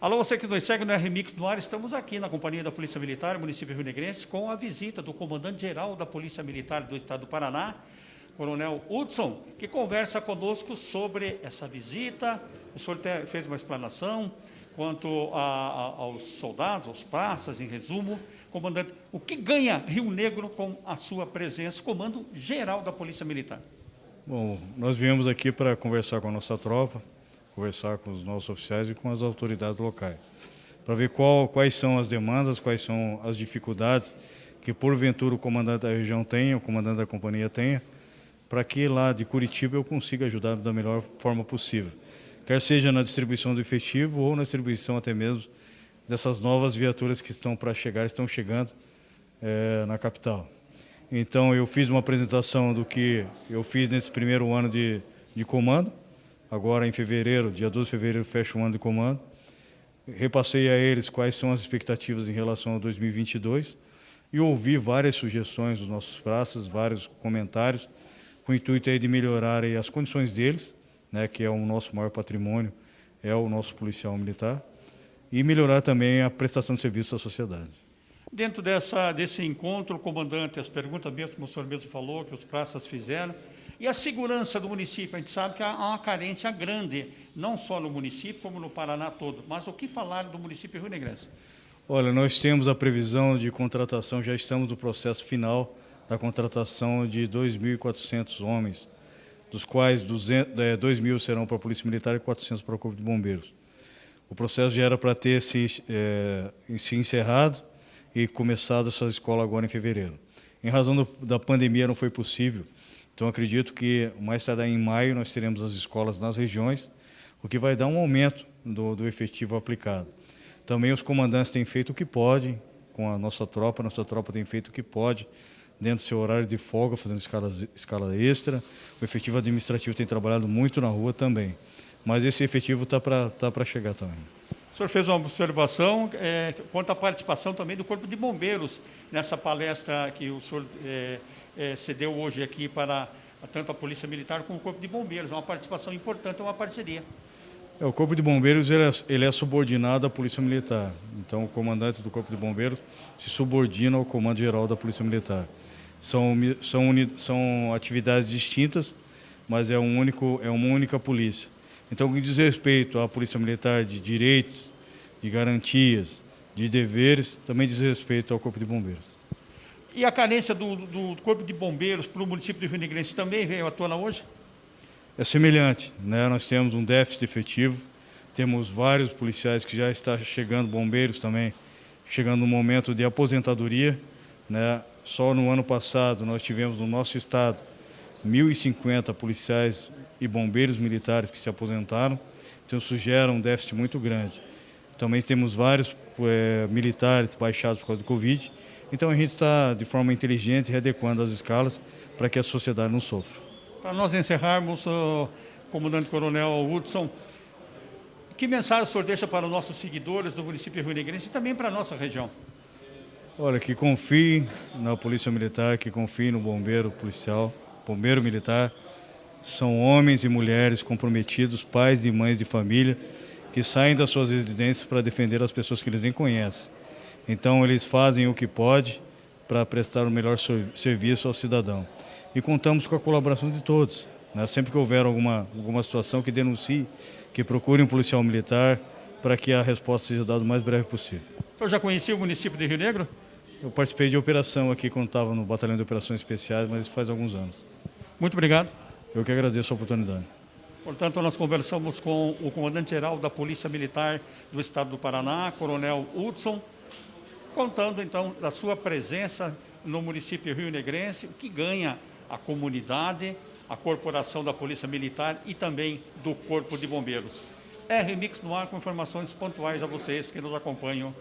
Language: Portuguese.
Alô, você que nos segue no RMix no ar, estamos aqui na Companhia da Polícia Militar, município Rio Negrense, com a visita do comandante-geral da Polícia Militar do Estado do Paraná, Coronel Hudson, que conversa conosco sobre essa visita. O senhor fez uma explanação quanto a, a, aos soldados, aos praças, em resumo. Comandante, o que ganha Rio Negro com a sua presença, comando geral da Polícia Militar? Bom, nós viemos aqui para conversar com a nossa tropa, conversar com os nossos oficiais e com as autoridades locais, para ver qual, quais são as demandas, quais são as dificuldades que porventura o comandante da região tenha, o comandante da companhia tenha, para que lá de Curitiba eu consiga ajudar da melhor forma possível. Quer seja na distribuição do efetivo ou na distribuição até mesmo dessas novas viaturas que estão para chegar, estão chegando é, na capital. Então eu fiz uma apresentação do que eu fiz nesse primeiro ano de, de comando, Agora, em fevereiro, dia 12 de fevereiro, fecha o ano de comando. Repassei a eles quais são as expectativas em relação a 2022 e ouvi várias sugestões dos nossos praças, vários comentários, com o intuito aí de melhorar aí as condições deles, né, que é o nosso maior patrimônio, é o nosso policial militar, e melhorar também a prestação de serviço à sociedade. Dentro dessa, desse encontro, comandante, as perguntas mesmo, o senhor mesmo falou, que os praças fizeram, e a segurança do município, a gente sabe que há uma carência grande, não só no município, como no Paraná todo. Mas o que falar do município Rio Negrense? Olha, nós temos a previsão de contratação, já estamos no processo final da contratação de 2.400 homens, dos quais 200, é, 2 mil serão para a Polícia Militar e 400 para o Corpo de Bombeiros. O processo já era para ter se, é, se encerrado e começado essa escola agora em fevereiro. Em razão do, da pandemia não foi possível, então, acredito que mais tarde em maio nós teremos as escolas nas regiões, o que vai dar um aumento do, do efetivo aplicado. Também os comandantes têm feito o que podem com a nossa tropa, a nossa tropa tem feito o que pode dentro do seu horário de folga, fazendo escala, escala extra. O efetivo administrativo tem trabalhado muito na rua também. Mas esse efetivo está para tá chegar também. O senhor fez uma observação é, quanto à participação também do Corpo de Bombeiros nessa palestra que o senhor é, é, cedeu hoje aqui para tanto a Polícia Militar como o Corpo de Bombeiros. É uma participação importante, é uma parceria. É, o Corpo de Bombeiros ele é, ele é, subordinado à Polícia Militar. Então, o comandante do Corpo de Bombeiros se subordina ao Comando Geral da Polícia Militar. São, são, são atividades distintas, mas é, um único, é uma única polícia. Então, o que diz respeito à Polícia Militar de direitos, de garantias, de deveres, também diz respeito ao Corpo de Bombeiros. E a carência do, do Corpo de Bombeiros para o município de Rio Negrense também veio à tona hoje? É semelhante. Né? Nós temos um déficit efetivo, temos vários policiais que já estão chegando, bombeiros também, chegando no momento de aposentadoria. Né? Só no ano passado nós tivemos no nosso estado 1.050 policiais e bombeiros militares que se aposentaram, então isso gera um déficit muito grande. Também temos vários é, militares baixados por causa do Covid, então a gente está, de forma inteligente, readequando as escalas para que a sociedade não sofra. Para nós encerrarmos, uh, comandante coronel Hudson, que mensagem o senhor deixa para os nossos seguidores do município Rio Negrense e também para a nossa região? Olha, que confie na Polícia Militar, que confie no bombeiro policial, bombeiro militar. São homens e mulheres comprometidos, pais e mães de família, que saem das suas residências para defender as pessoas que eles nem conhecem. Então eles fazem o que pode para prestar o melhor serviço ao cidadão. E contamos com a colaboração de todos. Né? Sempre que houver alguma, alguma situação que denuncie, que procure um policial militar para que a resposta seja dada o mais breve possível. O senhor já conhecia o município de Rio Negro? Eu participei de operação aqui quando estava no Batalhão de Operações Especiais, mas isso faz alguns anos. Muito obrigado. Eu que agradeço a oportunidade. Portanto, nós conversamos com o comandante-geral da Polícia Militar do Estado do Paraná, Coronel Hudson, contando então da sua presença no município Rio Negrense, o que ganha a comunidade, a corporação da Polícia Militar e também do Corpo de Bombeiros. Remix no ar com informações pontuais a vocês que nos acompanham